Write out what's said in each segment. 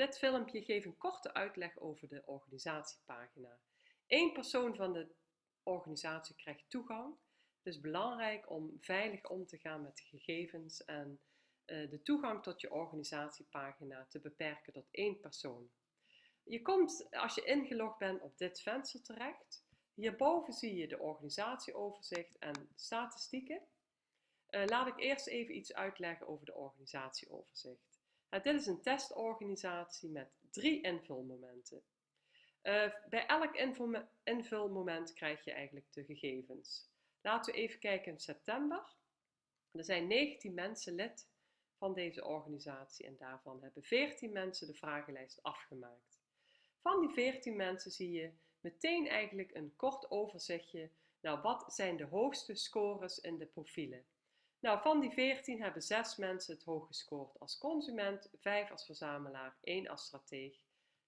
Dit filmpje geeft een korte uitleg over de organisatiepagina. Eén persoon van de organisatie krijgt toegang. Het is belangrijk om veilig om te gaan met gegevens en uh, de toegang tot je organisatiepagina te beperken tot één persoon. Je komt als je ingelogd bent op dit venster terecht. Hierboven zie je de organisatieoverzicht en statistieken. Uh, laat ik eerst even iets uitleggen over de organisatieoverzicht. Dit is een testorganisatie met drie invulmomenten. Uh, bij elk invulmoment krijg je eigenlijk de gegevens. Laten we even kijken in september. Er zijn 19 mensen lid van deze organisatie en daarvan hebben 14 mensen de vragenlijst afgemaakt. Van die 14 mensen zie je meteen eigenlijk een kort overzichtje. Nou, wat zijn de hoogste scores in de profielen? Nou, van die 14 hebben 6 mensen het hoog gescoord als consument, 5 als verzamelaar, 1 als strateeg,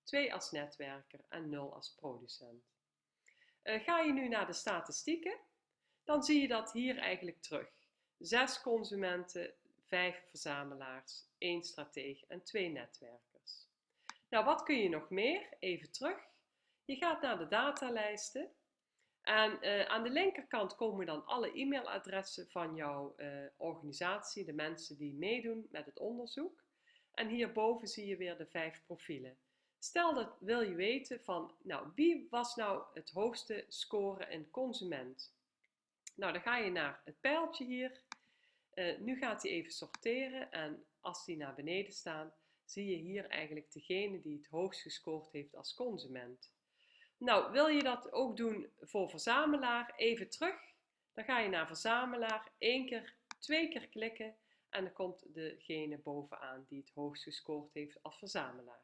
2 als netwerker en 0 als producent. Uh, ga je nu naar de statistieken, dan zie je dat hier eigenlijk terug. 6 consumenten, 5 verzamelaars, 1 strateeg en 2 netwerkers. Nou, wat kun je nog meer? Even terug. Je gaat naar de datalijsten en uh, aan de linkerkant komen dan alle e-mailadressen van jouw uh, organisatie, de mensen die meedoen met het onderzoek. En hierboven zie je weer de vijf profielen. Stel dat wil je weten van, nou, wie was nou het hoogste score in consument? Nou, dan ga je naar het pijltje hier. Uh, nu gaat hij even sorteren en als die naar beneden staan, zie je hier eigenlijk degene die het hoogst gescoord heeft als consument. Nou, wil je dat ook doen voor verzamelaar? Even terug. Dan ga je naar verzamelaar, één keer, twee keer klikken en dan komt degene bovenaan die het hoogst gescoord heeft als verzamelaar.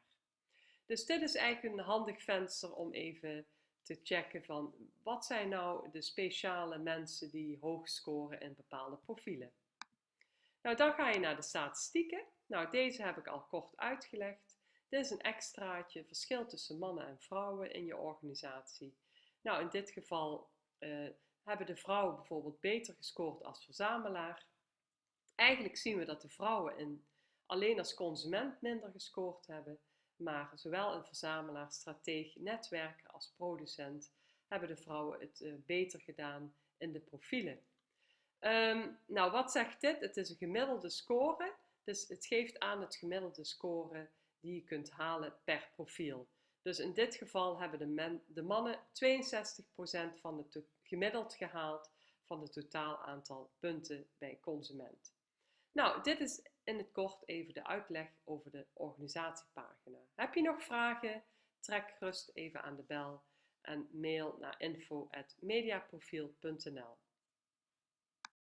Dus dit is eigenlijk een handig venster om even te checken van wat zijn nou de speciale mensen die hoog scoren in bepaalde profielen. Nou, dan ga je naar de statistieken. Nou, deze heb ik al kort uitgelegd. Dit is een extraatje, verschil tussen mannen en vrouwen in je organisatie. Nou, in dit geval uh, hebben de vrouwen bijvoorbeeld beter gescoord als verzamelaar. Eigenlijk zien we dat de vrouwen in, alleen als consument minder gescoord hebben, maar zowel een verzamelaar, strateeg, netwerker als producent hebben de vrouwen het uh, beter gedaan in de profielen. Um, nou, wat zegt dit? Het is een gemiddelde score, dus het geeft aan het gemiddelde score die je kunt halen per profiel. Dus in dit geval hebben de, de mannen 62% van het gemiddeld gehaald van het totaal aantal punten bij consument. Nou, dit is in het kort even de uitleg over de organisatiepagina. Heb je nog vragen? Trek gerust even aan de bel en mail naar info.mediaprofiel.nl